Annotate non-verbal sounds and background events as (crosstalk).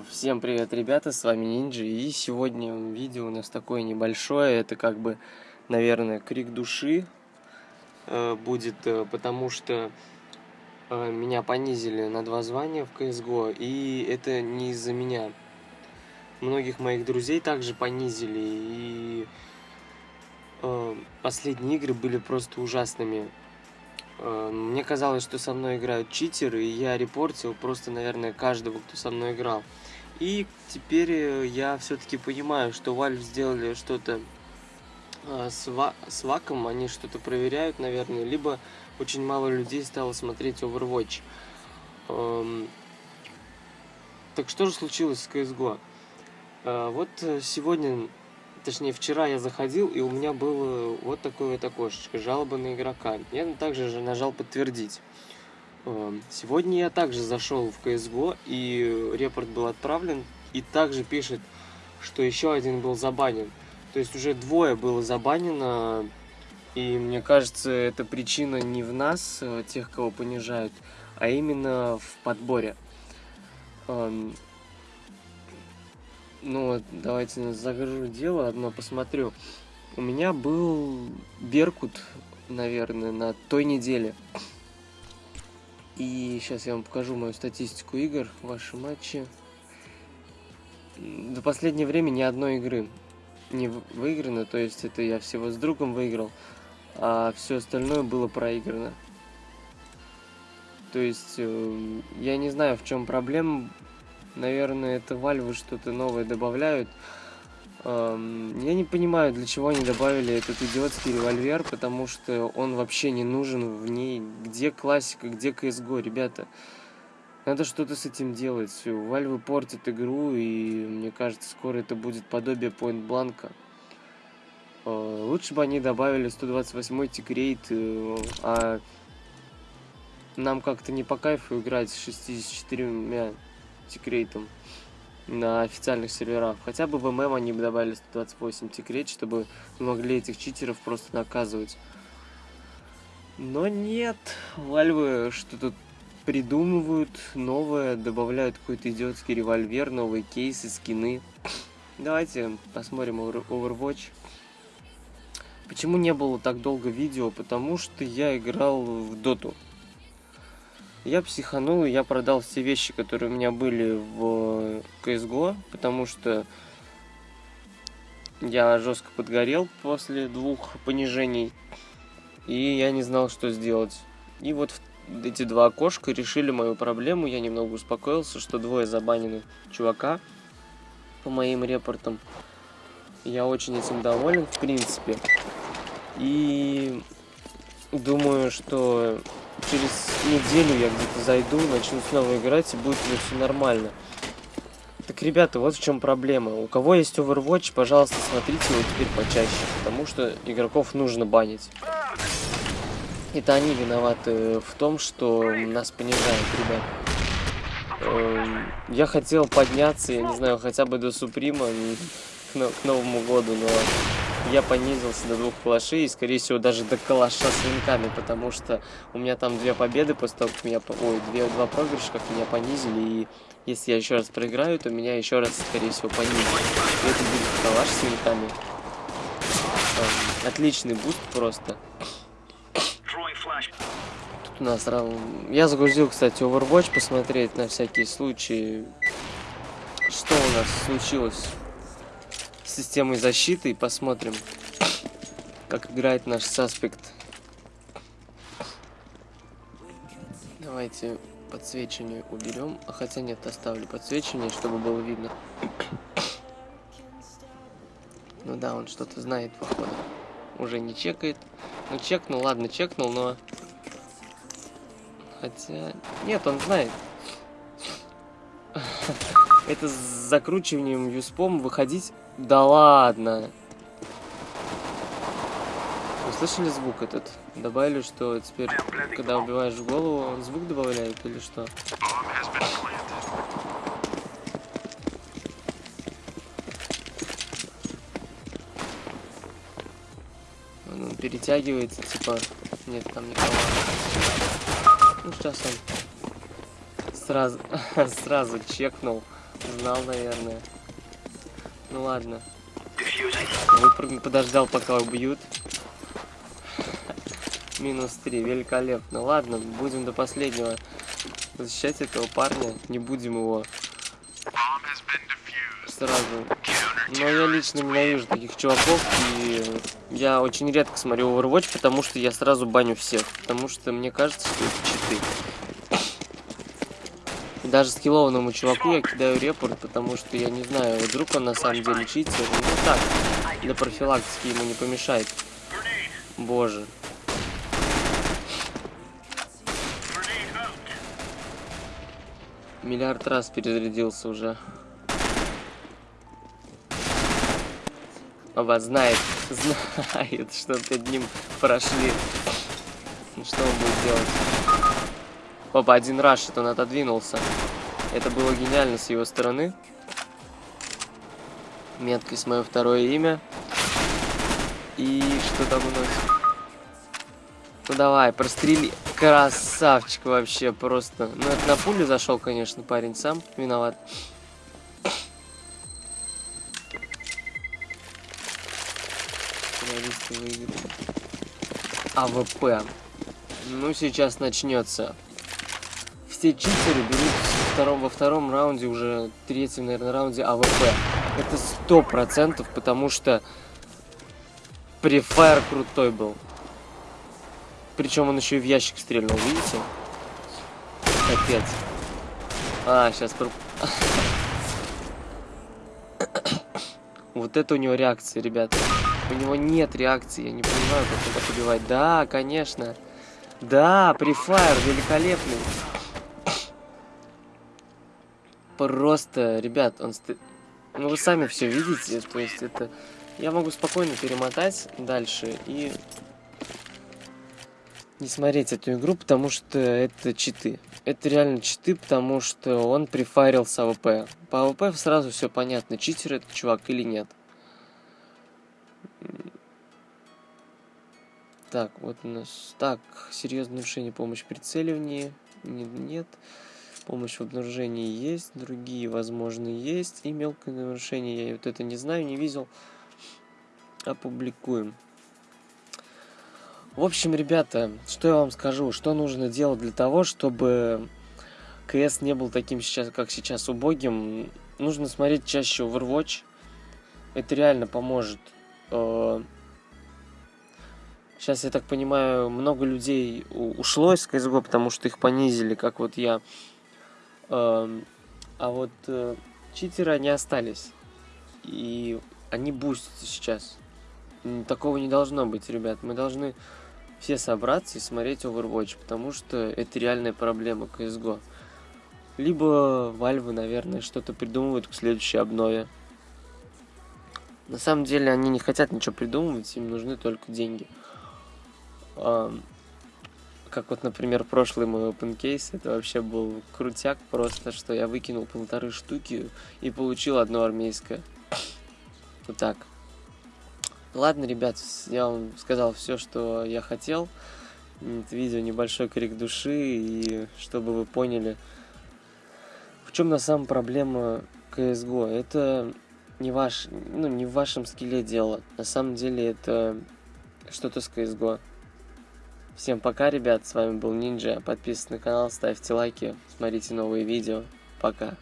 Всем привет, ребята, с вами Нинджи, и сегодня видео у нас такое небольшое, это как бы, наверное, крик души э, будет, э, потому что э, меня понизили на два звания в CSGO, и это не из-за меня. Многих моих друзей также понизили, и э, последние игры были просто ужасными. Э, мне казалось, что со мной играют читеры, и я репортил просто, наверное, каждого, кто со мной играл. И теперь э, я все-таки понимаю, что Valve сделали что-то э, с, ва с ваком, они что-то проверяют, наверное, либо очень мало людей стало смотреть Overwatch. Эм... Так что же случилось с CSGO? Вот сегодня точнее вчера я заходил, и у меня было вот такое вот окошечко, жалоба на игрока. Я также же нажал подтвердить. Эм, сегодня я также зашел в CSGO, и репорт был отправлен, и также пишет, что еще один был забанен. То есть уже двое было забанено, и мне кажется, эта причина не в нас, э, тех, кого понижают, а именно в подборе. Эм, ну давайте загружу дело, одно посмотрю. У меня был Беркут, наверное, на той неделе. И сейчас я вам покажу мою статистику игр, ваши матчи. До последнего времени ни одной игры не выиграно, то есть это я всего с другом выиграл, а все остальное было проиграно. То есть э, я не знаю, в чем проблема Наверное, это вальвы что-то новое добавляют. Я не понимаю, для чего они добавили этот идиотский револьвер, потому что он вообще не нужен в ней. Где классика, где CSGO, ребята? Надо что-то с этим делать. Вальвы портят игру, и мне кажется, скоро это будет подобие Point Blank. А, лучше бы они добавили 128-й тикрейт, э, а нам как-то не по кайфу играть с 64 тикрейтом на официальных серверах. Хотя бы в ММ они бы добавили 128 тикрейт, чтобы могли этих читеров просто наказывать. Но нет, вальвы что-то придумывают новое, добавляют какой-то идиотский револьвер, новые кейсы, скины. Давайте посмотрим Overwatch. Почему не было так долго видео? Потому что я играл в доту. Я психанул, я продал все вещи, которые у меня были в CSGO, потому что я жестко подгорел после двух понижений, и я не знал, что сделать. И вот эти два окошка решили мою проблему, я немного успокоился, что двое забанены чувака по моим репортам. Я очень этим доволен, в принципе. И думаю, что через неделю я где-то зайду, начну снова играть, и будет уже все нормально. Так, ребята, вот в чем проблема. У кого есть Overwatch, пожалуйста, смотрите его теперь почаще, потому что игроков нужно банить. Это они виноваты в том, что нас понижают, ребят. Эм, я хотел подняться, я не знаю, хотя бы до Суприма к Новому году, но я понизился до двух калашей и, скорее всего, даже до калаша с венками, потому что у меня там две победы после того, как меня... Ой, две, два проигрыша, как меня понизили, и если я еще раз проиграю, то меня еще раз, скорее всего, понизят. И это будет калаш с венками. Отличный буст просто. Тут у нас... Я загрузил, кстати, Overwatch посмотреть на всякий случай, что у нас случилось системой защиты и посмотрим, как играет наш суспект. Давайте подсвечивание уберем. А хотя нет, оставлю подсвечивание, чтобы было видно. Ну да, он что-то знает, походу. Уже не чекает. Ну чекнул, ладно, чекнул, но... Хотя... Нет, он знает. Это с закручиванием юспом выходить да ладно. Вы слышали звук этот? Добавили, что теперь, когда убиваешь голову, он звук добавляет или что? Он перетягивается, типа... Нет, там никого. Ну, сейчас он сразу, (laughs) сразу чекнул. Знал, наверное. Ну ладно. Выпрыгну, подождал, пока убьют. (laughs) Минус 3, великолепно. Ладно, будем до последнего защищать этого парня. Не будем его сразу. Но я лично ненавижу таких чуваков, и я очень редко смотрю Overwatch, потому что я сразу баню всех. Потому что мне кажется, что это читы. Даже скиллованному чуваку я кидаю репорт, потому что я не знаю, вдруг он на самом деле читер. Ну так, для профилактики ему не помешает. Боже. Миллиард раз перезарядился уже. Оба знает, знает, что перед ним прошли. Ну, что он будет делать? Опа, один раш, он отодвинулся. Это было гениально с его стороны. Меткость мое второе имя. И что там у нас? Ну давай, прострели. Красавчик вообще просто. Ну это на пулю зашел, конечно, парень сам виноват. АВП. Ну сейчас начнется все читеры берут втором, во втором раунде, уже третьем, наверное, раунде АВП. Это сто процентов, потому что префайр крутой был. Причем он еще и в ящик стрельнул, видите? Капец. А, сейчас... (coughs) Вот это у него реакция, ребята. У него нет реакции, я не понимаю, как так убивает. Да, конечно. Да, префайр великолепный просто, ребят, он... Ну, вы сами все видите, то есть это... Я могу спокойно перемотать дальше и не смотреть эту игру, потому что это читы. Это реально читы, потому что он прифарил с АВП. По АВП сразу все понятно, читер этот чувак или нет. Так, вот у нас... Так, серьезное нарушение, помощь прицеливании. Нет. нет. Помощь в обнаружении есть, другие, возможно, есть. И мелкое нарушение, я вот это не знаю, не видел. Опубликуем. В общем, ребята, что я вам скажу, что нужно делать для того, чтобы КС не был таким сейчас, как сейчас, убогим. Нужно смотреть чаще Overwatch. Это реально поможет. Сейчас, э, я так понимаю, много людей ушло из CSGO, потому что их понизили, как вот я а вот э, читеры, они остались. И они бустятся сейчас. Такого не должно быть, ребят. Мы должны все собраться и смотреть Overwatch, потому что это реальная проблема CSGO. Либо Valve, наверное, что-то придумывают к следующей обнове. На самом деле они не хотят ничего придумывать, им нужны только деньги как вот, например, прошлый мой open case, это вообще был крутяк просто, что я выкинул полторы штуки и получил одно армейское. Вот так. Ладно, ребят, я вам сказал все, что я хотел. Это видео небольшой крик души, и чтобы вы поняли, в чем на самом проблема CSGO. Это не ваш, ну, не в вашем скилле дело. На самом деле это что-то с CSGO. Всем пока, ребят, с вами был Нинджа. Подписывайтесь на канал, ставьте лайки, смотрите новые видео. Пока.